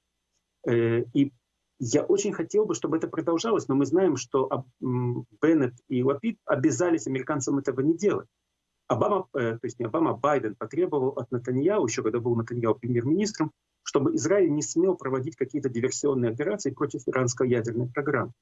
Э, и я очень хотел бы, чтобы это продолжалось, но мы знаем, что Беннет и Лапид обязались американцам этого не делать. Обама, э, то есть не Обама, а Байден потребовал от Натаньяу, еще когда был Натаньяу премьер-министром, чтобы Израиль не смел проводить какие-то диверсионные операции против иранской ядерной программы.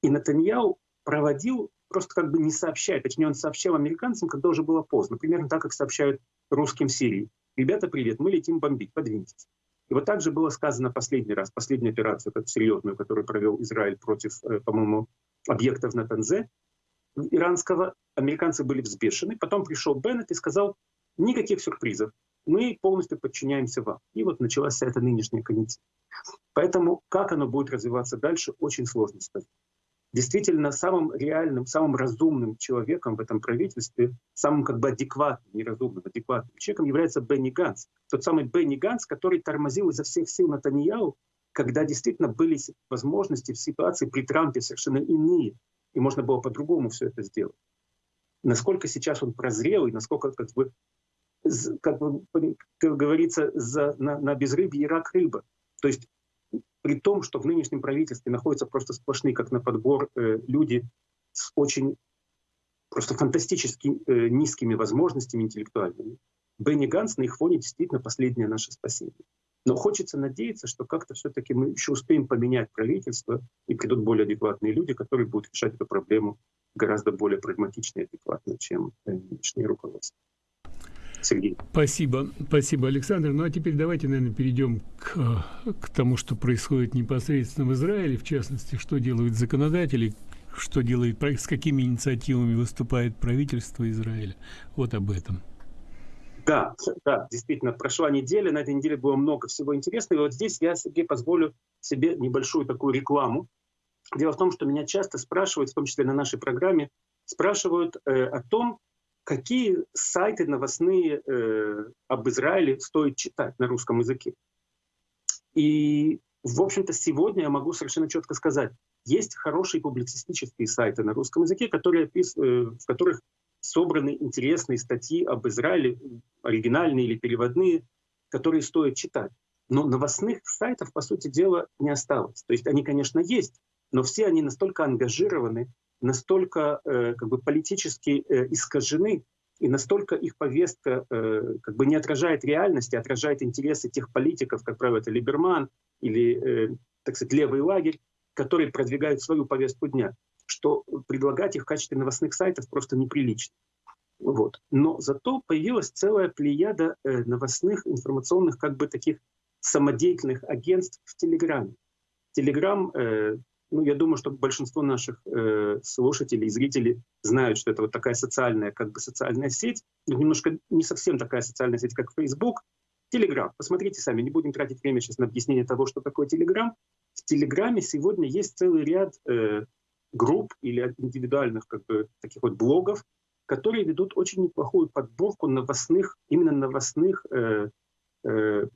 И Натаньяу проводил, просто как бы не сообщая, точнее он сообщал американцам, когда уже было поздно, примерно так, как сообщают русским Сирии. Ребята, привет, мы летим бомбить, подвиньтесь. И вот так же было сказано последний раз, последнюю операцию, как серьезную, которую провел Израиль против, э, по-моему, объектов на Танзе, иранского. Американцы были взбешены. Потом пришел Беннет и сказал, никаких сюрпризов, мы полностью подчиняемся вам. И вот началась вся эта нынешняя канитель. Поэтому как оно будет развиваться дальше, очень сложно сказать действительно самым реальным, самым разумным человеком в этом правительстве, самым как бы адекватным, неразумным, адекватным человеком является Бенни Ганс. Тот самый Бенни Ганс, который тормозил изо всех сил Натаньяу, когда действительно были возможности в ситуации при Трампе совершенно иные, и можно было по-другому все это сделать. Насколько сейчас он прозрел, и насколько, как бы, как, бы, как говорится, за, на, на безрыбье Ирак рыба. То есть при том, что в нынешнем правительстве находятся просто сплошные, как на подбор, э, люди с очень просто фантастически э, низкими возможностями интеллектуальными. Бенни Ганс на их фоне действительно последнее наше спасение. Но хочется надеяться, что как-то все-таки мы еще успеем поменять правительство, и придут более адекватные люди, которые будут решать эту проблему гораздо более прагматично и адекватно, чем э, нынешнее руководство. Сергей. Спасибо, спасибо, Александр. Ну а теперь давайте, наверное, перейдем к, к тому, что происходит непосредственно в Израиле, в частности, что делают законодатели, что делает, с какими инициативами выступает правительство Израиля. Вот об этом. Да, да, действительно, прошла неделя, на этой неделе было много всего интересного. И вот здесь я, Сергей, позволю себе небольшую такую рекламу. Дело в том, что меня часто спрашивают, в том числе на нашей программе, спрашивают э, о том, какие сайты новостные э, об Израиле стоит читать на русском языке. И, в общем-то, сегодня я могу совершенно четко сказать, есть хорошие публицистические сайты на русском языке, которые э, в которых собраны интересные статьи об Израиле, оригинальные или переводные, которые стоит читать. Но новостных сайтов, по сути дела, не осталось. То есть они, конечно, есть, но все они настолько ангажированы настолько э, как бы политически э, искажены, и настолько их повестка э, как бы не отражает реальности, а отражает интересы тех политиков, как правило, это Либерман или, э, так сказать, левый лагерь, которые продвигают свою повестку дня, что предлагать их в качестве новостных сайтов просто неприлично. Вот. Но зато появилась целая плеяда э, новостных, информационных, как бы таких самодеятельных агентств в Телеграме. Телеграм э, ну, я думаю, что большинство наших э, слушателей и зрителей знают, что это вот такая социальная, как бы социальная сеть, но немножко не совсем такая социальная сеть, как Facebook. Телеграм. Посмотрите сами, не будем тратить время сейчас на объяснение того, что такое Телеграм. В Телеграме сегодня есть целый ряд э, групп или индивидуальных как бы, таких вот блогов, которые ведут очень неплохую подборку новостных, именно новостных э, э,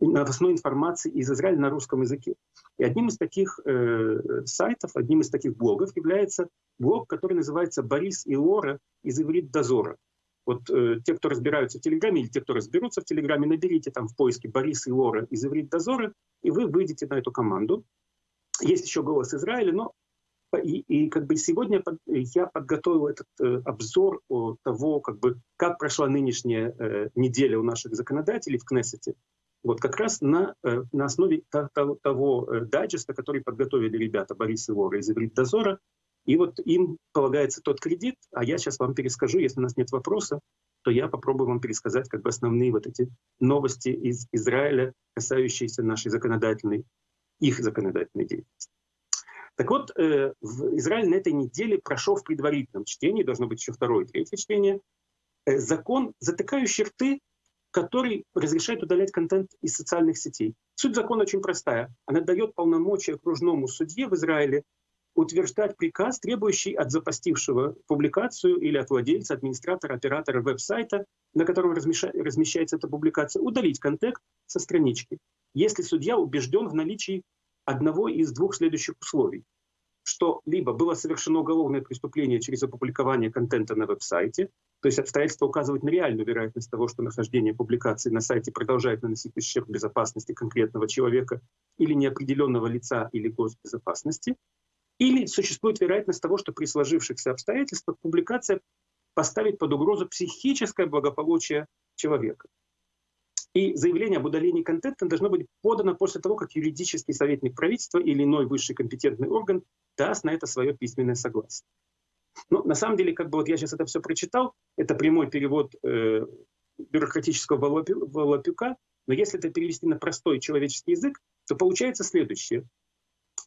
новостной информации из Израиля на русском языке. И одним из таких э, сайтов, одним из таких блогов является блог, который называется «Борис и Лора из Иврит Дозора». Вот э, те, кто разбираются в Телеграме, или те, кто разберутся в Телеграме, наберите там в поиске «Борис и Лора из Иврит Дозора», и вы выйдете на эту команду. Есть еще «Голос Израиля», но и, и как бы сегодня я подготовил этот э, обзор о того, как бы, как прошла нынешняя э, неделя у наших законодателей в Кнессете. Вот как раз на, э, на основе того, того э, дайджеста, который подготовили ребята Борис и Лора из «Иврит Дозора», И вот им полагается тот кредит, а я сейчас вам перескажу, если у нас нет вопроса, то я попробую вам пересказать как бы основные вот эти новости из Израиля, касающиеся нашей законодательной, их законодательной деятельности. Так вот, э, в Израиле на этой неделе прошел в предварительном чтении, должно быть еще второе третье чтение, э, закон, затыкающий рты, который разрешает удалять контент из социальных сетей. Суть закона очень простая. Она дает полномочия окружному судье в Израиле утверждать приказ, требующий от запостившего публикацию или от владельца, администратора, оператора веб-сайта, на котором размещается эта публикация, удалить контент со странички, если судья убежден в наличии одного из двух следующих условий. Что либо было совершено уголовное преступление через опубликование контента на веб-сайте, то есть обстоятельства указывают на реальную вероятность того, что нахождение публикации на сайте продолжает наносить ущерб безопасности конкретного человека или неопределенного лица или госбезопасности, или существует вероятность того, что при сложившихся обстоятельствах публикация поставит под угрозу психическое благополучие человека. И заявление об удалении контента должно быть подано после того, как юридический советник правительства или иной высший компетентный орган даст на это свое письменное согласие. Но на самом деле, как бы вот я сейчас это все прочитал, это прямой перевод э, бюрократического волопюка, но если это перевести на простой человеческий язык, то получается следующее.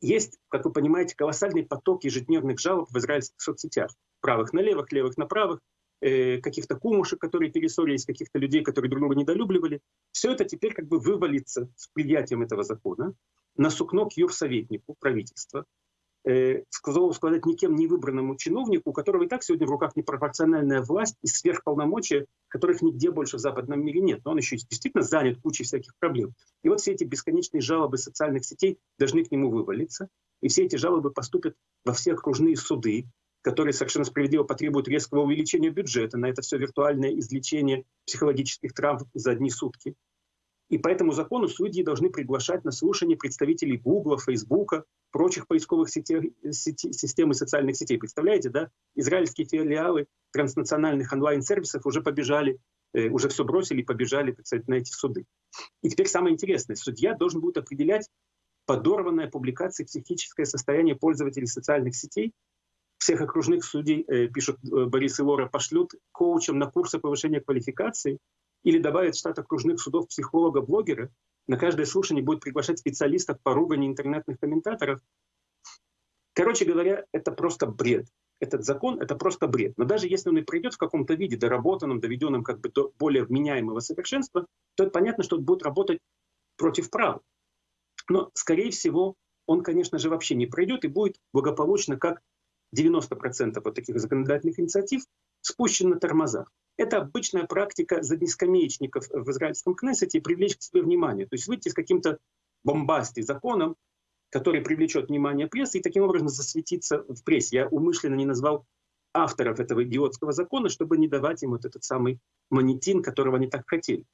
Есть, как вы понимаете, колоссальный поток ежедневных жалоб в израильских соцсетях. Правых на левых, левых на правых, каких-то кумушек, которые перессорились, каких-то людей, которые друг друга недолюбливали. Все это теперь как бы вывалится с принятием этого закона на сукно к юрсоветнику правительства, э, сказать, никем не выбранному чиновнику, у которого и так сегодня в руках непропорциональная власть и сверхполномочия, которых нигде больше в западном мире нет. Но он еще действительно занят кучей всяких проблем. И вот все эти бесконечные жалобы социальных сетей должны к нему вывалиться. И все эти жалобы поступят во все окружные суды, которые совершенно справедливо потребуют резкого увеличения бюджета на это все виртуальное излечение психологических травм за одни сутки. И по этому закону судьи должны приглашать на слушание представителей Гугла, Фейсбука, прочих поисковых сетей, систем и социальных сетей. Представляете, да? Израильские филиалы транснациональных онлайн-сервисов уже побежали, э, уже все бросили и побежали, так сказать, на эти суды. И теперь самое интересное. Судья должен будет определять подорванное публикацией психическое состояние пользователей социальных сетей всех окружных судей, э, пишут э, Борис и Лора, пошлют коучам на курсы повышения квалификации или добавят в штат окружных судов психолога, блогера. На каждое слушание будет приглашать специалистов по ругани интернетных комментаторов. Короче говоря, это просто бред. Этот закон — это просто бред. Но даже если он и придет в каком-то виде, доработанном, доведенном как бы до более вменяемого совершенства, то это понятно, что он будет работать против права. Но, скорее всего, он, конечно же, вообще не пройдет и будет благополучно как 90% вот таких законодательных инициатив спущены на тормозах. Это обычная практика заднескамеечников в израильском Кнессете привлечь к себе внимание. То есть выйти с каким-то бомбастой законом, который привлечет внимание прессы и таким образом засветиться в прессе. Я умышленно не назвал авторов этого идиотского закона, чтобы не давать им вот этот самый монетин, которого они так хотели.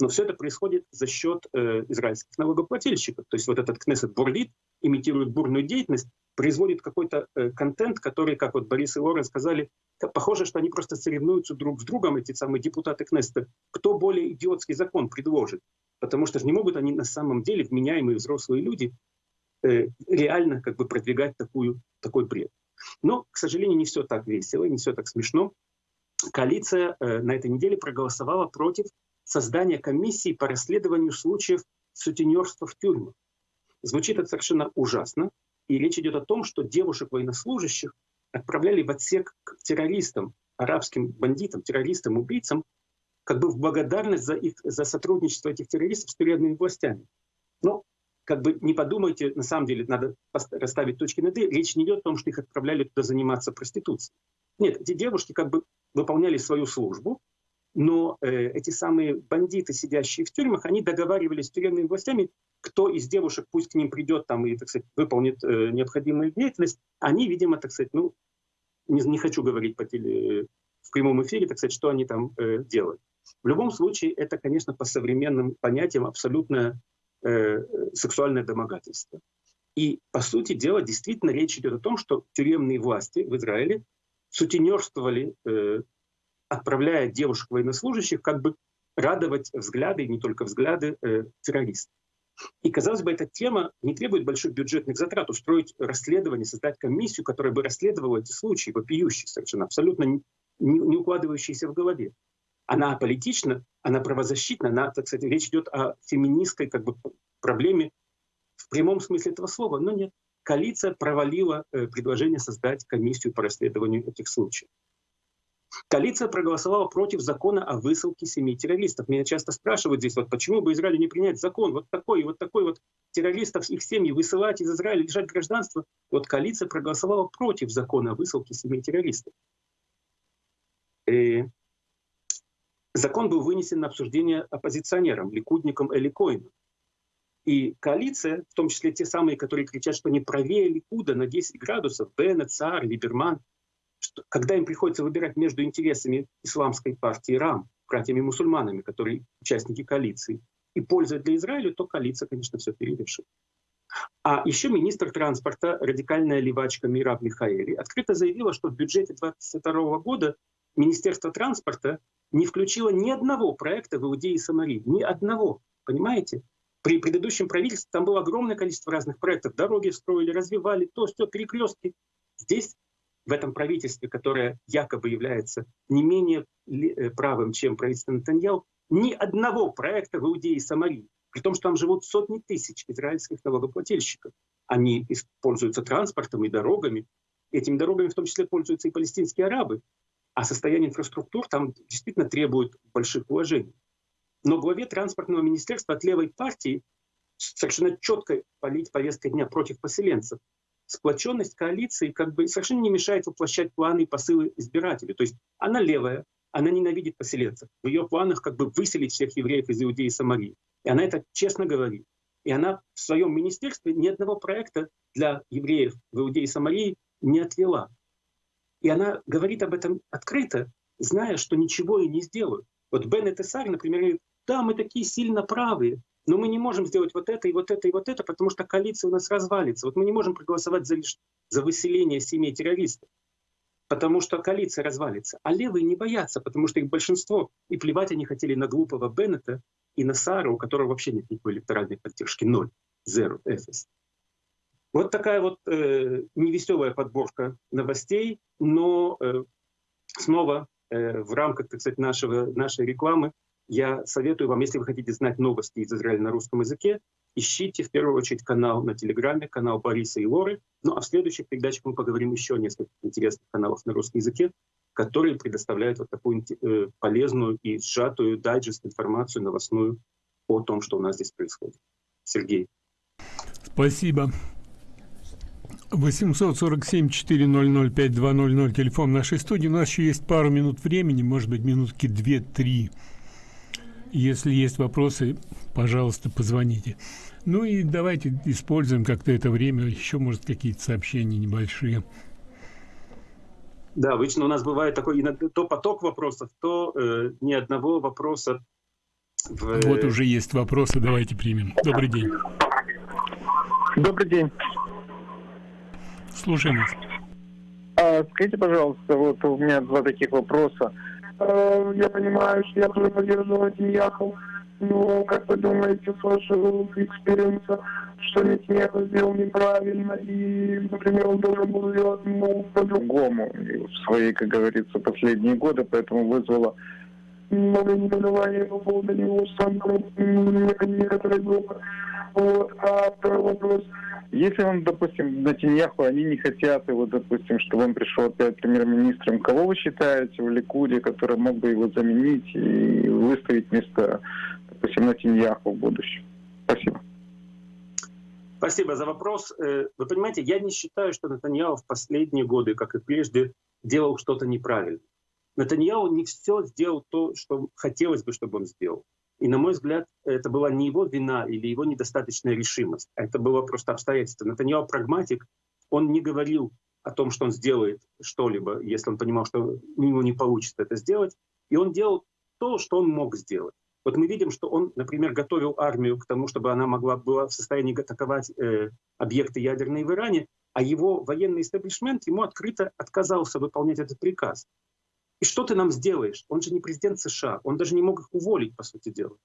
Но все это происходит за счет э, израильских налогоплательщиков. То есть вот этот Кнессет бурлит, имитирует бурную деятельность, производит какой-то э, контент, который, как вот Борис и Лорен сказали, похоже, что они просто соревнуются друг с другом, эти самые депутаты Кнессета, кто более идиотский закон предложит. Потому что же не могут они на самом деле, вменяемые взрослые люди, э, реально как бы продвигать такую, такой бред. Но, к сожалению, не все так весело, не все так смешно. Коалиция э, на этой неделе проголосовала против создания комиссии по расследованию случаев сутенерства в тюрьмах. Звучит это совершенно ужасно, и речь идет о том, что девушек-военнослужащих отправляли в отсек к террористам, арабским бандитам, террористам, убийцам, как бы в благодарность за, их, за сотрудничество этих террористов с тюремными властями. Но как бы не подумайте, на самом деле надо расставить точки над «и». Речь не идет о том, что их отправляли туда заниматься проституцией. Нет, эти девушки как бы выполняли свою службу, но э, эти самые бандиты, сидящие в тюрьмах, они договаривались с тюремными властями, кто из девушек пусть к ним придет там и, так сказать, выполнит э, необходимую деятельность. Они, видимо, так сказать, ну, не, не хочу говорить по теле, в прямом эфире, так сказать, что они там э, делают. В любом случае, это, конечно, по современным понятиям абсолютно э, сексуальное домогательство. И, по сути дела, действительно речь идет о том, что тюремные власти в Израиле сутенерствовали э, отправляя девушек военнослужащих как бы радовать взгляды, и не только взгляды, э, террористов. И, казалось бы, эта тема не требует больших бюджетных затрат. Устроить расследование, создать комиссию, которая бы расследовала эти случаи, вопиющие совершенно, абсолютно не, не укладывающиеся в голове. Она политична, она правозащитна, она, так сказать, речь идет о феминистской как бы, проблеме в прямом смысле этого слова. Но нет, коалиция провалила э, предложение создать комиссию по расследованию этих случаев. Коалиция проголосовала против закона о высылке семи террористов. Меня часто спрашивают здесь, вот почему бы Израилю не принять закон, вот такой, вот такой вот террористов, их семьи высылать из Израиля, лишать гражданства. Вот коалиция проголосовала против закона о высылке семи террористов. И закон был вынесен на обсуждение оппозиционерам, ликудникам Эли Коину. И коалиция, в том числе те самые, которые кричат, что не правее Ликуда на 10 градусов, Беннет, Цар, Либерман, что, когда им приходится выбирать между интересами исламской партии РАМ, братьями-мусульманами, которые участники коалиции, и пользой для Израиля, то коалиция, конечно, все перерешит. А еще министр транспорта, радикальная левачка Мираб Михаэли, открыто заявила, что в бюджете 2022 года Министерство транспорта не включило ни одного проекта в Иудее и Самарии. Ни одного. Понимаете? При предыдущем правительстве там было огромное количество разных проектов. Дороги строили, развивали, то, все, перекрестки. Здесь в этом правительстве, которое якобы является не менее э, правым, чем правительство Натаньяу, ни одного проекта в Иудее и Самарии, при том, что там живут сотни тысяч израильских налогоплательщиков. Они пользуются транспортом и дорогами. Этими дорогами в том числе пользуются и палестинские арабы. А состояние инфраструктур там действительно требует больших вложений. Но главе транспортного министерства от левой партии совершенно четко полить повесткой дня против поселенцев сплоченность коалиции как бы совершенно не мешает воплощать планы и посылы избирателей. То есть она левая, она ненавидит поселенцев. В ее планах как бы выселить всех евреев из Иудеи и Самарии. И она это честно говорит. И она в своем министерстве ни одного проекта для евреев в Иудеи и Самарии не отвела. И она говорит об этом открыто, зная, что ничего и не сделают. Вот Бен Этесар, например, говорит, да, мы такие сильно правые, но мы не можем сделать вот это и вот это и вот это, потому что коалиция у нас развалится. Вот мы не можем проголосовать за, за выселение семей террористов, потому что коалиция развалится. А левые не боятся, потому что их большинство. И плевать они хотели на глупого Беннета и на Сара, у которого вообще нет никакой электоральной поддержки. Ноль. Zero. Эфес. Вот такая вот э, невеселая подборка новостей, но э, снова э, в рамках, так сказать, нашего, нашей рекламы я советую вам, если вы хотите знать новости из Израиля на русском языке, ищите в первую очередь канал на Телеграме, канал Бориса и Лоры. Ну а в следующих передачах мы поговорим еще о нескольких интересных каналах на русском языке, которые предоставляют вот такую э, полезную и сжатую дайджест информацию новостную о том, что у нас здесь происходит. Сергей. Спасибо. 847-400-5200, телефон нашей студии. У нас еще есть пару минут времени, может быть, минутки 2-3. Если есть вопросы, пожалуйста, позвоните. Ну и давайте используем как-то это время, еще, может, какие-то сообщения небольшие. Да, обычно у нас бывает такой иногда то поток вопросов, то э, ни одного вопроса. В... Вот уже есть вопросы, давайте примем. Добрый день. Добрый день. Слушаем вас. А, скажите, пожалуйста, вот у меня два таких вопроса. Э, я понимаю, что я тоже поддерживаю Нетаньяху, но как вы думаете, с вашего experience а, что Нетаньяху сделал неправильно, и, например, он должен был сделать ну, по-другому в свои, как говорится, последние годы, поэтому вызвало много негодования по поводу него сам некоторые группы. Вот. А второй вопрос – если он, допустим, на Тиньяху, они не хотят его, допустим, чтобы он пришел опять премьер-министром, кого вы считаете в Ликуде, который мог бы его заменить и выставить вместо, допустим, на Тиньяху в будущем? Спасибо. Спасибо за вопрос. Э, вы понимаете, я не считаю, что Натаньяу в последние годы, как и прежде, делал что-то неправильно. Натаньяу не все сделал то, что хотелось бы, чтобы он сделал. И, на мой взгляд, это была не его вина или его недостаточная решимость, а это было просто обстоятельство. Натаньяо прагматик, он не говорил о том, что он сделает что-либо, если он понимал, что у него не получится это сделать. И он делал то, что он мог сделать. Вот мы видим, что он, например, готовил армию к тому, чтобы она могла была в состоянии атаковать э, объекты ядерные в Иране, а его военный истеблишмент ему открыто отказался выполнять этот приказ. И что ты нам сделаешь? Он же не президент США, он даже не мог их уволить, по сути дела.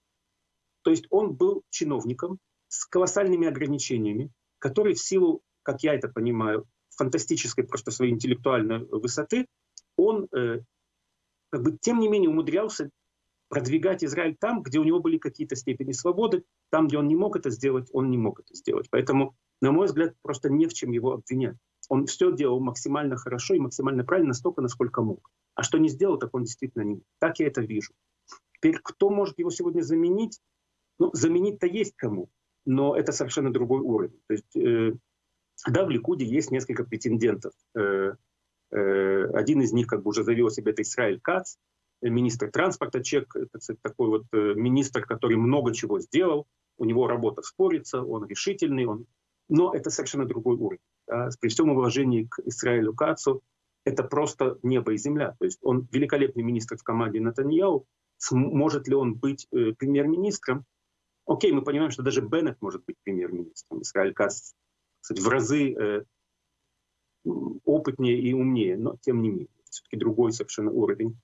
То есть он был чиновником, с колоссальными ограничениями, который в силу, как я это понимаю, фантастической просто своей интеллектуальной высоты, он э, как бы тем не менее умудрялся продвигать Израиль там, где у него были какие-то степени свободы, там, где он не мог это сделать, он не мог это сделать. Поэтому, на мой взгляд, просто не в чем его обвинять. Он все делал максимально хорошо и максимально правильно, настолько, насколько мог. А что не сделал, так он действительно не мог. Так я это вижу. Теперь, кто может его сегодня заменить? Ну, заменить-то есть кому, но это совершенно другой уровень. То есть, э, да, в Ликуде есть несколько претендентов. Э, э, один из них как бы уже завел себе это Израиль Кац, министр транспорта Чек, это такой вот э, министр, который много чего сделал, у него работа спорится, он решительный, он... но это совершенно другой уровень. Да? При всем уважении к Израилю Кацу, это просто небо и земля. То есть он великолепный министр в команде Натаньяу, может ли он быть э, премьер-министром? Окей, мы понимаем, что даже Беннет может быть премьер-министром. Израиль Кац кстати, в разы э, опытнее и умнее, но тем не менее, все-таки другой совершенно уровень.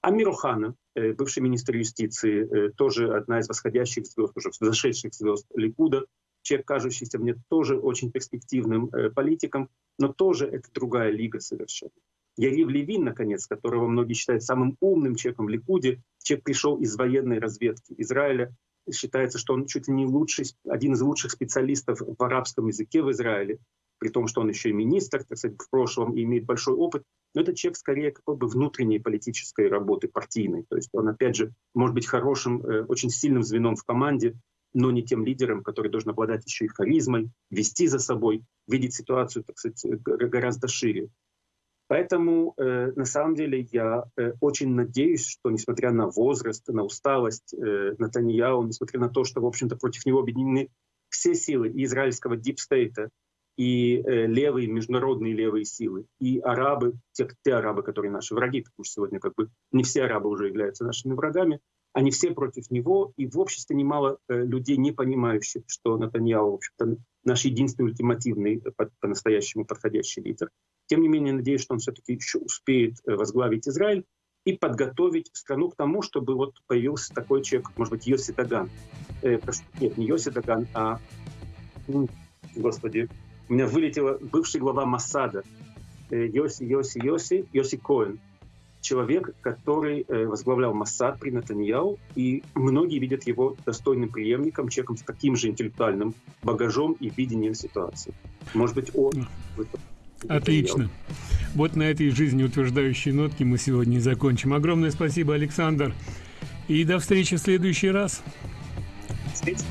Амир Охана, э, бывший министр юстиции, э, тоже одна из восходящих звезд, уже зашедших звезд Ликуда, человек, кажущийся мне тоже очень перспективным э, политиком, но тоже это другая лига совершенно. Ярив Левин, наконец, которого многие считают самым умным человеком в Ликуде, человек пришел из военной разведки Израиля, считается, что он чуть ли не лучший, один из лучших специалистов в арабском языке в Израиле, при том, что он еще и министр, так сказать, в прошлом и имеет большой опыт. Но это человек скорее как бы внутренней политической работы, партийной. То есть он, опять же, может быть хорошим, э, очень сильным звеном в команде, но не тем лидером, который должен обладать еще и харизмой, вести за собой, видеть ситуацию, так сказать, гораздо шире. Поэтому э, на самом деле я э, очень надеюсь, что несмотря на возраст, на усталость э, Натаньяу, несмотря на то, что, в общем-то, против него объединены все силы и израильского дипстейта, и э, левые, международные левые силы, и арабы, те, те арабы, которые наши враги, потому что сегодня как бы не все арабы уже являются нашими врагами, они все против него, и в обществе немало э, людей, не понимающих, что Натаньяу, в общем-то, наш единственный ультимативный, э, по-настоящему подходящий лидер. Тем не менее, надеюсь, что он все-таки еще успеет э, возглавить Израиль и подготовить страну к тому, чтобы вот появился такой человек, может быть, Йоси Даган. Э, нет, не Йоси Даган, а... Господи, у меня вылетела бывший глава Масада. Йоси, Йоси, Йоси, Йоси Коэн человек, который э, возглавлял Моссад при Натаньяу, и многие видят его достойным преемником, человеком с таким же интеллектуальным багажом и видением ситуации. Может быть, он... Отлично. Вот на этой жизнеутверждающей нотке мы сегодня и закончим. Огромное спасибо, Александр. И до встречи в следующий раз. Встретимся.